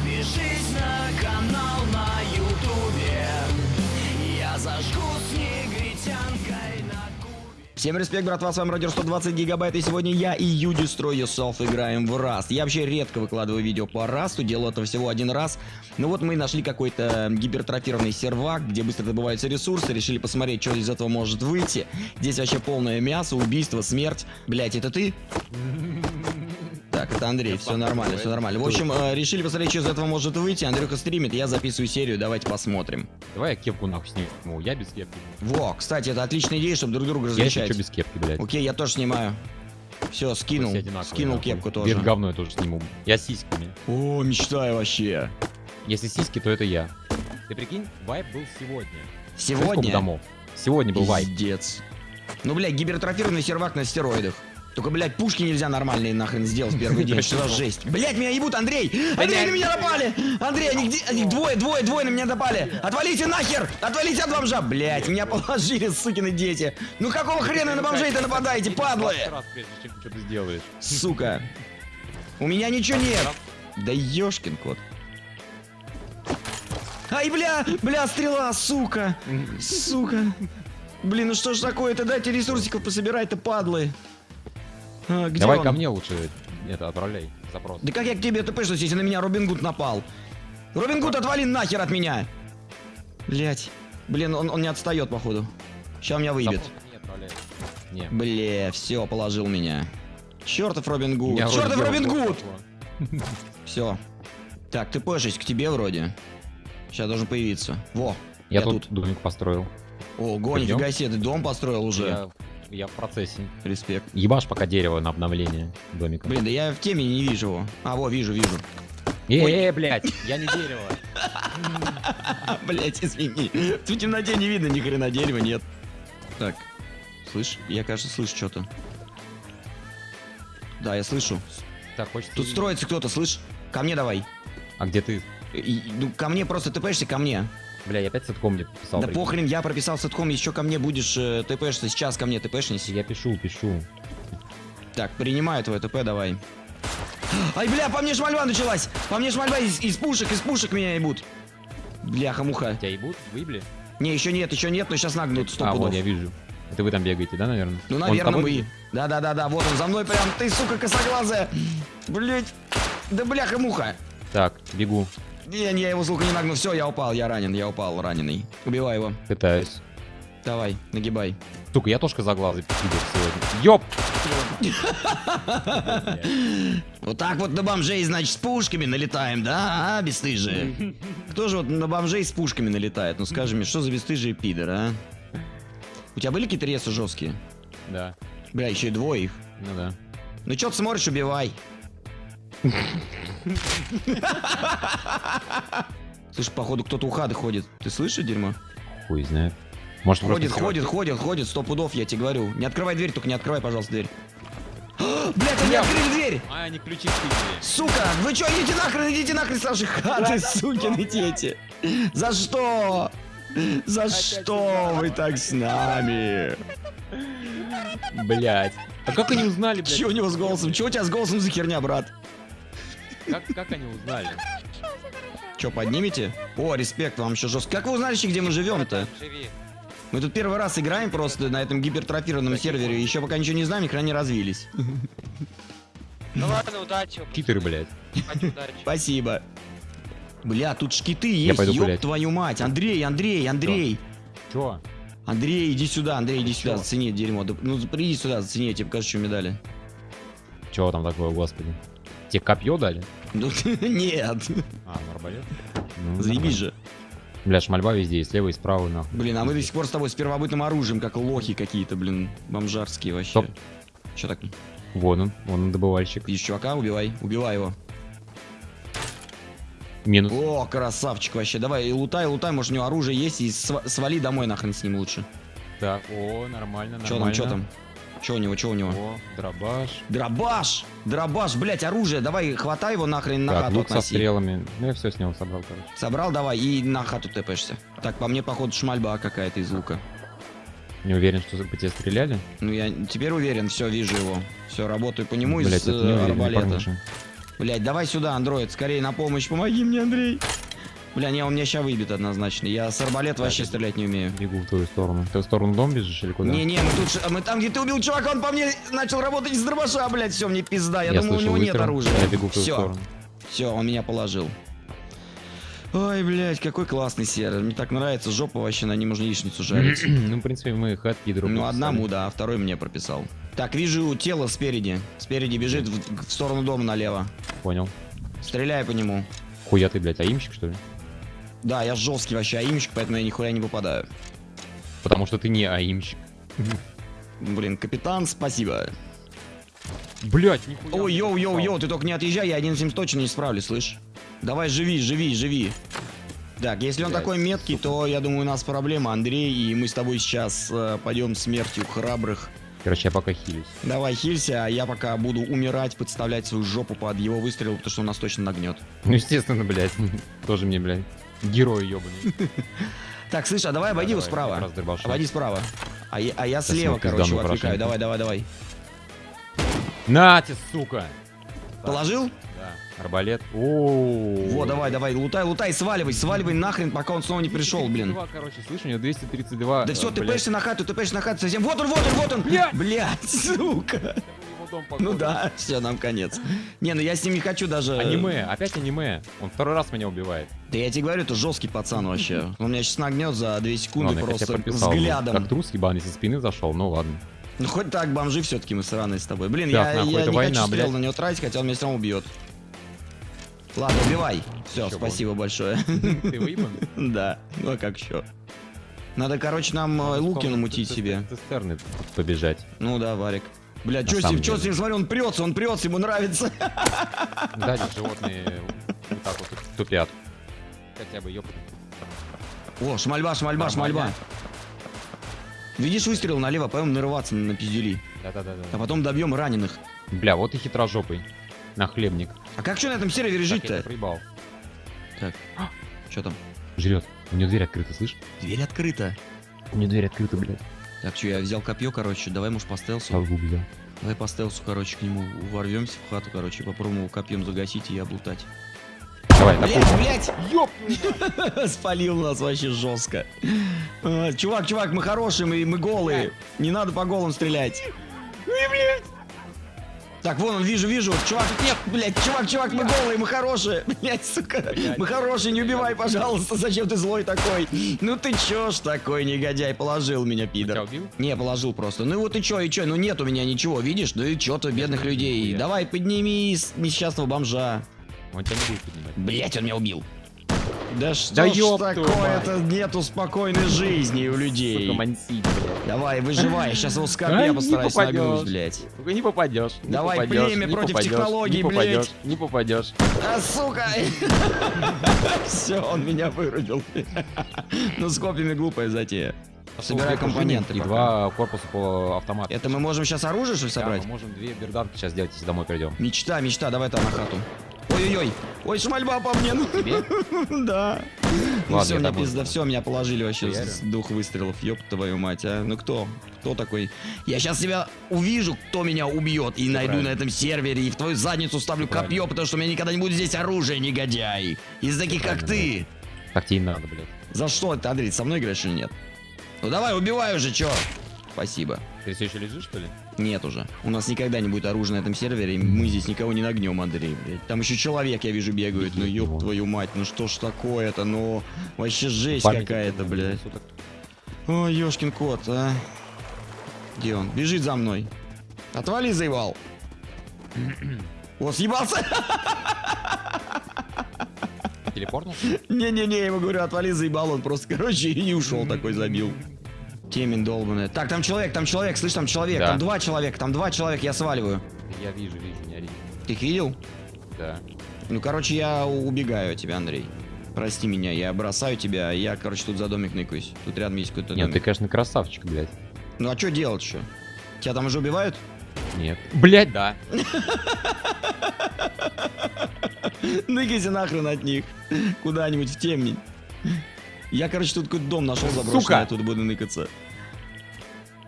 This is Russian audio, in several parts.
Подпишись на канал на ютубе Я зажгу с на Всем респект, братва, с вами Радио 120 гигабайт, и сегодня я и You Destroy Yourself играем в Rust. Я вообще редко выкладываю видео по Rust, делал это всего один раз. Но вот мы нашли какой-то гипертрофированный сервак, где быстро добываются ресурсы, решили посмотреть, что из этого может выйти. Здесь вообще полное мясо, убийство, смерть. Блять, это ты? Так, это Андрей, все нормально, все нормально. В общем, э, решили посмотреть, что из этого может выйти. Андрюха стримит, я записываю серию, давайте посмотрим. Давай я кепку нахуй сниму. Я без кепки. Во, кстати, это отличная идея, чтобы друг друга Я еще различать. что без кепки, блядь. Окей, я тоже снимаю. Все, скинул. Скинул нахуй. кепку Вверх тоже. говно я тоже сниму. Я сиськами. О, мечтаю вообще. Если сиськи, то это я. Ты прикинь, вайп был сегодня. Сегодня. домов? Сегодня был вайп. Пиздец. Ну, блядь, гипертрофированный сервак на стероидах. Только, блядь, пушки нельзя нормальные нахрен сделать в первый день. Что за жесть? Блядь, меня ебут, Андрей! Андрей, на меня напали! Андрей, они где? Они двое, двое, двое на меня напали! Отвалите нахер! Отвалите от бомжа! Блядь, меня положили, сукины дети! Ну какого хрена на бомжей-то нападаете, падлы? Сука. У меня ничего нет. Да ёшкин кот. Ай, бля, бля, стрела, сука. Сука. Блин, ну что ж такое-то? Дайте ресурсиков пособирать-то, падлы. А, где Давай он? ко мне лучше это отправляй запрос. Да как я к тебе ТП, что если на меня Робин Гуд напал? Робин Гуд, отвали нахер от меня! Блять. Блин, он, он не отстает, походу. Сейчас меня выебет. Отправляй. Не. Бля, все, положил меня. Чертов Робин Гуд. Чертов Робин Гуд! Все. Так, тпшусь к тебе вроде. Сейчас должен появиться. Во. Я тут домик построил. Ого, нифига себе, ты дом построил уже. Я, я в процессе. Респект. Ебашь пока дерево на обновление домика. Блин, да я в теме не вижу его. А, во, вижу, вижу. Э, э, блядь, я не дерево. Блять, извини. В темноте не видно ни хрена дерева, нет. Так. Слышь, я, кажется, слышу что-то. Да, я слышу. Так, хочется... Тут строится кто-то, слышь? Ко мне давай. А где ты? И- ну, ко мне просто тпшься, ко мне. Бля, я опять сетком мне писал. да прикинь. похрен, я прописал сетком, еще ко мне будешь э, тпшься. Сейчас ко мне тпшнись. Я пишу, пишу. Так, принимаю твой ТП, давай. Ай, бля, по мне шмальба началась! По мне шмальба из, из пушек, из пушек меня ебут. Бляха-муха. Тебя ебут? Выебли? Не, еще нет, еще нет, но сейчас нагнут сто А, пудов. вот, я вижу. Это вы там бегаете, да, наверное? Ну, наверное, мы. Да-да-да-да, вот он за мной прям. Ты, сука, косоглазая. Блять. Да бляха-муха. Так, бегу. Не, не, я его, сука, не нагну. Все, я упал, я ранен, я упал, раненый. Убивай его. Пытаюсь. Давай, нагибай. Сука, я тоже козоглазый пидор сегодня. Ёп! Вот так вот на бомжей, значит, с пушками налетаем, да, а, бесстыжие? Кто же вот на бомжей с пушками налетает? Ну скажи мне, что за бесстыжие пидор, а? У тебя были какие-то ресы жесткие? Да, Бля, еще и двое их. ну да. Ну чё ты смотришь, убивай. Слышь, походу кто-то у хады ходит. Ты слышишь, дерьмо? Хуй знает. Может, Ходит, ходит, ходит, ходит, сто пудов, я тебе говорю. Не открывай дверь, только не открывай, пожалуйста, дверь. Блять, они открыли дверь! А, они ключи. Сука, вы чё, идите нахрен, идите нахрен с нашей хаты, сукины дети! За что? За что вы так с нами? Блять. А как они узнали, блядь? Чё у него с голосом? Чё у тебя с голосом за херня, брат? Как, как они узнали? Чё, поднимете? О, респект вам еще жестко. Как вы узнали, где мы живем-то? Мы тут первый раз играем просто на этом гипертрофированном сервере. Еще пока ничего не знаем, ни хрена не развились. Ну ладно, удачи. Читеры, блядь. Спасибо. Бля, тут шкиты Я есть, пойду ёб гулять. твою мать. Андрей, Андрей, Андрей. Чё? Андрей, иди сюда, Андрей, иди сюда, зацени дерьмо. Ну, приди сюда, зацени, я тебе покажу, что медали. Чё там такое, господи? Тебе копье дали? Ну, нет, А, ну арбалет? Ну, заебись же. Бля, шмальба везде, и слева, и справа, нахуй. Блин, а мы до сих пор с тобой с первобытным оружием, как лохи какие-то, блин, бомжарские вообще. Стоп. Че так? Вон он, вон он, добывальщик. Видишь чувака, убивай, убивай его. Минус. О, красавчик вообще. Давай, и лутай, лутай, может у него оружие есть, и сва- свали домой нахрен с ним лучше. Так, о, нормально, нормально. Че там, что там? Че у него, что у него? О, дробаш. Дробаш! Дробаш, блять, оружие, давай, хватай его нахрен на так, хату лук со относи. стрелами. Ну, я все с него собрал, короче. Собрал, давай, и на хату тэпаешься. Так, по мне, походу, шмальба какая-то из лука. Не уверен, что по тебе стреляли. Ну, я теперь уверен, все, вижу его. Все, работаю по нему Блять, из это не э, уверен, не арбалета. Блять, давай сюда, андроид, скорее на помощь, помоги мне, Андрей. Бля, не, он меня ща выбит однозначно. Я с арбалет вообще стрелять не умею. Бегу в твою сторону. Ты в сторону дом бежишь или куда? Не-не, мы тут, мы там, где ты убил чувака, он по мне начал работать из дробаша, блядь, все, мне пизда. Я, Я думаю, у него нет выстрел. оружия. Я бегу в твою Все, сторону. все, он меня положил. Ой, блядь, какой классный сервер. Мне так нравится, жопа вообще на ним можно яичницу жарить. Ну, в принципе, мы хатки друг Ну, одному, да, а второй мне прописал. Так, вижу тело спереди. Спереди бежит в, в сторону дома налево. Понял. Стреляй по нему. Хуя ты, блядь, аимщик, что ли? Да, я жесткий вообще аимщик, поэтому я нихуя не попадаю. Потому что ты не аимщик. Блин, капитан, спасибо. Блять, нихуя. Ой, yo, yo, yo, ты только не отъезжай, я один этим точно не справлюсь, слышь? Давай, живи, живи, живи. Так, если он Блядь, такой меткий, то я думаю, у нас проблема, Андрей, и мы с тобой сейчас э, пойдем смертью храбрых. Короче, я пока хилюсь. Давай, хилься, а я пока буду умирать, подставлять свою жопу под его выстрел, потому что он нас точно нагнет. Ну, естественно, блядь. Тоже мне, блядь. Герой ебаный. Так, слышь, а давай обойди его справа. Обойди справа. А я, а слева, короче, отвлекаю. Давай, давай, давай. На тебе, сука! Положил? Да. Арбалет. О. Вот, давай, давай, лутай, лутай, сваливай, сваливай нахрен, пока он снова не пришел, блин. 232, короче, слышь, у него 232. Да все, э, ты пешься на хату, ты пешься на хату совсем. Вот он, вот он, вот он! Блядь, сука! Его дом, Ну да, все, нам конец. Не, ну я с ним не хочу даже... Аниме, опять аниме. Он второй раз меня убивает. Да я тебе говорю, это жесткий пацан вообще. Он меня сейчас нагнет за 2 секунды Ладно, просто прописал, взглядом. Как трус ебаный со спины зашел, ну ладно. Ну хоть так, бомжи все-таки мы сраные с тобой. Блин, Так, я, нахуй, я не война, хочу стрел блядь. на него тратить, хотя он меня все равно убьет. Ладно, убивай. Все, Чё, спасибо большое. Ты выебан? Да, ну а как еще? Надо, короче, нам э, луки намутить себе. Цистерны побежать. Ну да, Варик. Бля, что с ним, что с ним, смотри, он прется, он прется, ему нравится. Да, животные вот так вот тупят. Хотя бы, ёпта. О, шмальба, шмальба, шмальба. Видишь выстрел налево, пойдем нарываться на пиздюли. Да-да-да. А потом добьем раненых. Бля, вот и хитрожопый. На хлебник. А как что на этом сервере жить-то? проебал. Так, что там? Жрет. У него дверь открыта, слышь? Дверь открыта. У него дверь открыта, блядь. Так, что, я взял копье, короче, давай, может, по стелсу? Взял. Давай по стелсу, короче, к нему ворвемся в хату, короче, попробуем его копьем загасить и облутать. Давай, на Блять, блять! Ёп! Спалил нас вообще жестко. А, Чувак, чувак, мы хорошие, мы, мы голые. Не надо по голым стрелять. Так, вон он, вижу, вижу. Чувак, нет, блядь, чувак, чувак, мы голые, мы хорошие. Блядь, сука, мы хорошие, не убивай, пожалуйста. Зачем ты злой такой? Ну ты чё ж такой негодяй, положил меня, Тебя пидор. убил? Не, положил просто. Ну вот и чё, и чё, ну нет у меня ничего, видишь? Ну и чё ты, бедных людей. Давай, подними несчастного бомжа. Он тебя не будет поднимать. Блять, он меня убил. Да что Да ж такое-то, нету спокойной жизни у людей. Сука. Давай, выживай, сейчас его с Ай, копья не постараюсь нагнуть, блядь. Сука, не попадешь. не Давай, попадёшь, племя не против попадёшь, технологий, не попадешь, блядь. Не попадешь. А, сука! Все, он меня вырубил. Ну, с копьями глупая затея. Собирай компоненты И два корпуса по автомату. Это мы можем сейчас оружие, что ли, Да, собрать? мы можем две берданки сейчас сделать, если домой придем. Мечта, мечта, давай там на хату. Ой-ой-ой, ой, шмальба по мне. ну. Тебе? Да. Ну Ладно, все, домой пизда, все, меня положили вообще с двух выстрелов. Ёб твою мать, а. Ну кто? Кто такой? Я сейчас тебя увижу, кто меня убьет, и найду на этом сервере, и в твою задницу ставлю копье, потому что у меня никогда не будет здесь оружия, негодяй. Из таких, как ты. Так тебе и надо, блядь. За что ты, Андрей, со мной играешь или нет? Ну давай, убивай уже, чё? Спасибо. Ты все еще лежишь, что ли? Нет уже. У нас никогда не будет оружия на этом сервере, и мы здесь никого не нагнем, Андрей, блядь. Там еще человек, я вижу, бегает. Ну ёб твою мать, ну что ж такое-то, ну... Вообще жесть какая-то, блядь. Ой, ёшкин кот, а. Где он? Бежит за мной. Отвали, заебал. О, съебался! Телепортнулся? Не-не-не, я ему говорю, отвали, заебал. Он просто, короче, и не ушел такой, забил. Темень долбаная. Так, там человек, там человек, слышь, там человек. Да. Там два человека, там два человека, я сваливаю. Я вижу, вижу, не ори. Ты их видел? Да. Ну, короче, я убегаю от тебя, Андрей. Прости меня, я бросаю тебя, я, короче, тут за домик ныкаюсь. Тут рядом есть какой-то Нет, домик. ты, конечно, красавчик, блядь. Ну, а что делать еще? Тебя там уже убивают? Нет. Блядь, да. Ныкайся нахрен от них. Куда-нибудь в темень. Я, короче, тут какой-то дом нашел заброшенный, Сука! оттуда буду ныкаться.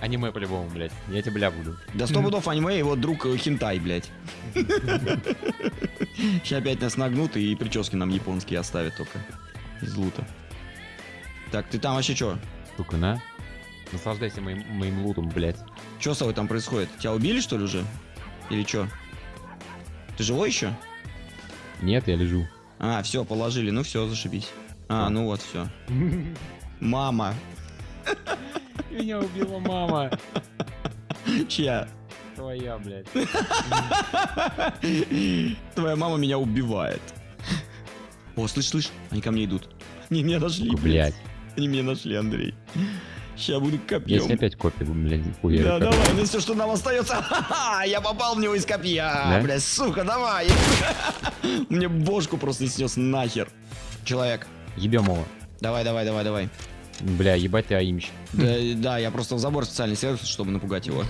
Аниме по-любому, блядь. Я тебе бля буду. Да сто пудов аниме, его друг э, хентай, блядь. Сейчас опять нас нагнут и прически нам японские оставят только. Из лута. Так, ты там вообще чё? Сука, на. Наслаждайся моим, моим лутом, блядь. Чё с тобой там происходит? Тебя убили, что ли, уже? Или чё? Ты живой еще? Нет, я лежу. А, все, положили. Ну все, зашибись. А, ну вот, все. Мама. Меня убила мама. Чья? Твоя, блядь. Твоя мама меня убивает. О, слышь, слышь, они ко мне идут. Они меня нашли, блядь. блядь. Они меня нашли, Андрей. Сейчас буду копьем. опять копию, блядь, хуярю. Да, давай, ну все, что нам остается. Я попал в него из копья. Да? Бля, сука, давай. Мне бошку просто снес нахер. Человек. Ебем его. Давай, давай, давай, давай. Бля, ебать ты аимщик. Да, да, я просто в забор специально сел, чтобы напугать его.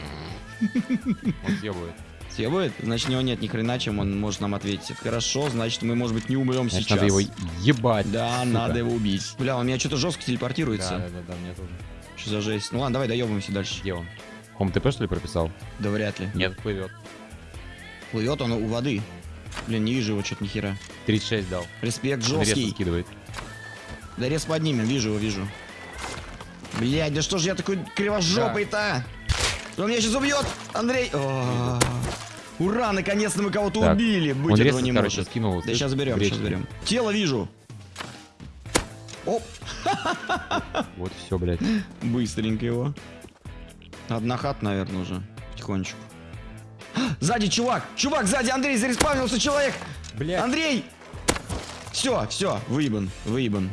Он съебывает. Съебывает? Значит, у него нет ни хрена, чем он может нам ответить. Хорошо, значит, мы, может быть, не умрем Значит, сейчас. надо его ебать. Да, сука. надо его убить. Бля, он меня что-то жестко Да, телепортируется. да, да, да, мне тоже. Что за жесть? Ну ладно, давай доебываемся дальше. Где он? Хом ТП что ли прописал? Да вряд ли. Нет, плывет. Плывет он у воды. Блин, не вижу его что-то ни хера. 36 дал. Респект жесткий. скидывает. Да рез поднимем, вижу его, вижу. Блядь, да что ж я такой кривожопый-то? Он меня сейчас убьет! Андрей! О, Ура, наконец-то мы кого-то убили! Быть Он этого резко, не короче, может. скинул. Да сейчас заберем, в сейчас заберем. Тело вижу. Оп, Вот все, блядь. быстренько его. Одна хат, наверное, уже. Потихонечку. Сзади чувак! Чувак, сзади Андрей, зареспавнился человек! Блядь. Андрей! Все, все, выебан, выебан.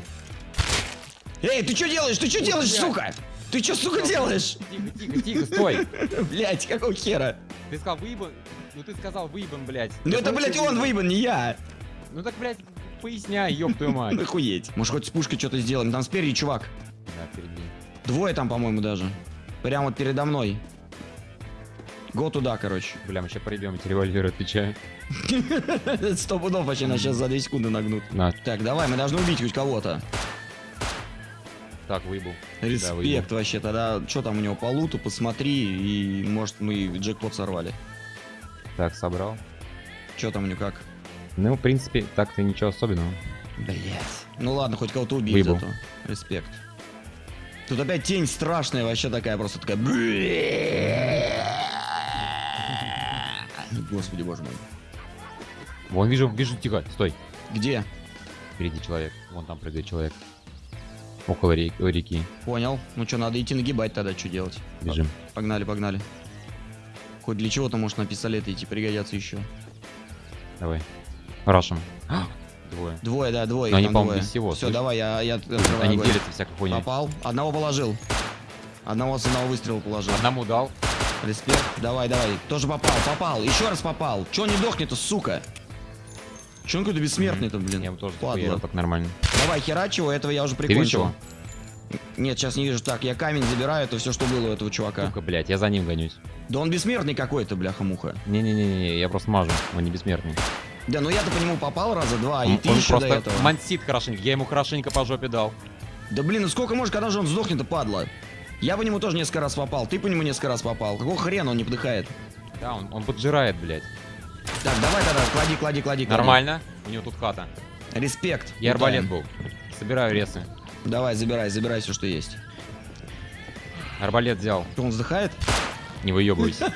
Эй, ты что делаешь? Ты что делаешь, блядь. сука? Ты что, сука, делаешь? Тихо, тихо, тихо, стой. Блять, какого хера? Ты сказал выебан. Ну ты сказал выебан, блядь. Ну это, что он выебан, не я. Ну так, блядь, поясняй, ёб твою мать. Охуеть. Может, хоть с пушкой что-то сделаем? Там спереди чувак. Да, перед ним. Двое там, по-моему, даже. Прямо вот передо мной. Го туда, короче. Бля, мы сейчас пройдем, эти револьверы, отвечаю. Сто пудов вообще нас сейчас за 2 секунды нагнут. На, Так, давай, мы должны убить хоть кого-то. Так, выебал. Респект выебал. вообще. Тогда что там у него по луту, посмотри, и может мы джекпот сорвали. Так, собрал. Что там у него как? Ну, в принципе, так-то ничего особенного. Блять. Ну ладно, хоть кого-то убить Выебал. зато. Респект. Тут опять тень страшная, вообще такая просто такая. Господи, боже мой. Вон, вижу, вижу, тихо, стой. Где? Впереди человек. Вон там прыгает человек. Около ре- реки. Понял. Ну что, надо идти нагибать тогда, что делать? Бежим. Погнали, погнали. Хоть для чего-то, может, на пистолеты идти пригодятся еще. Давай. Рашем. Двое. Двое, да, двое. Но они, по-моему, без всего, Все, давай, я, я открываю Они огонь. делятся всякой хуйней. Попал. Одного положил. Одного с одного выстрела положил. Одному дал. Респект. Давай, давай. Тоже попал, попал. Еще раз попал. Че он не дохнет-то, сука? Че он какой-то бессмертный-то, блин? Я ему тоже Падла. так нормально. Давай, херач его, этого я уже прикончил. Нет, сейчас не вижу. Так, я камень забираю, это все, что было у этого чувака. Сука, блядь, я за ним гонюсь. Да он бессмертный какой-то, бляха-муха. Не-не-не, я просто мажу, он не бессмертный. Да, ну я-то по нему попал раза два, и он ты он еще до просто этого. мансит хорошенько, я ему хорошенько по жопе дал. Да блин, ну сколько может, когда же он сдохнет-то, падла? Я по нему тоже несколько раз попал, ты по нему несколько раз попал. Какого хрена он не подыхает? Да, он, он поджирает, блядь. Так, давай тогда, клади, клади, клади. Нормально, у него тут хата. Респект. Я арбалет был. Собираю ресы. Давай, забирай, забирай все, что есть. Арбалет взял, Он вздыхает? не выебывайся.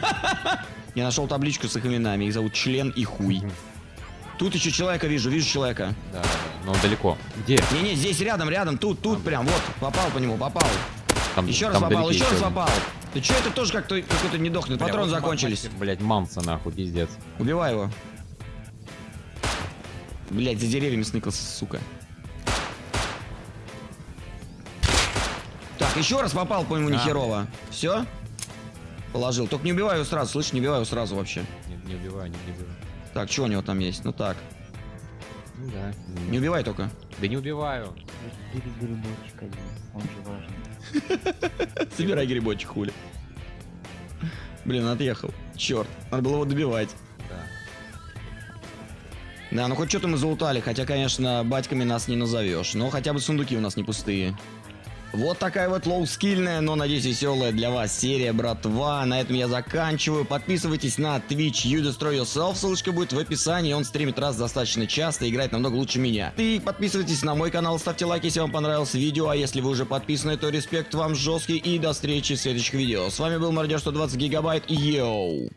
Я нашел табличку с их именами. Их зовут Член и Хуй. Тут еще человека вижу, вижу человека. Да, но он далеко. Где? Не-не, здесь рядом, рядом, тут, тут прям, вот, попал по нему, попал. Там, Еще раз попал, еще раз попал. Ты че это тоже как-то какой-то не дохнет? Патроны вот закончились. мастер, Блядь, мамса нахуй, пиздец. Убивай его. Блять, за деревьями сныкался, сука. Так, еще раз попал по нему Да. нехерово. Все? Положил. Только не убивай его сразу, слышь, не убивай его сразу вообще. Не, не убиваю, не, не убиваю. Так, что у него там есть? Ну так. Ну да. Не убивай только. Да не убиваю. Бери грибочек один, он же важный. Собирай грибочек, хули. Блин, отъехал. Черт, надо было его добивать. Да. Да, ну хоть что-то мы залутали, хотя, конечно, батьками нас не назовешь. Но хотя бы сундуки у нас не пустые. Вот такая вот лоу-скильная, но, надеюсь, веселая для вас серия, братва. На этом я заканчиваю. Подписывайтесь на Twitch You Destroy Yourself, ссылочка будет в описании. Он стримит раз достаточно часто, играет намного лучше меня. И подписывайтесь на мой канал, ставьте лайки, если вам понравилось видео. А если вы уже подписаны, то респект вам жесткий. И до встречи в следующих видео. С вами был Мародер 120 Гигабайт. Йоу!